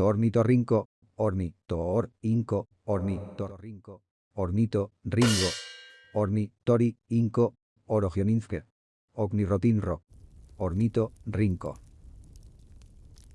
tornitorrinco, ornitor, inco, ornitorrinco, ornito, ringo, ornitori, inco, orogioninske, ornirotinro, ornito, rinco.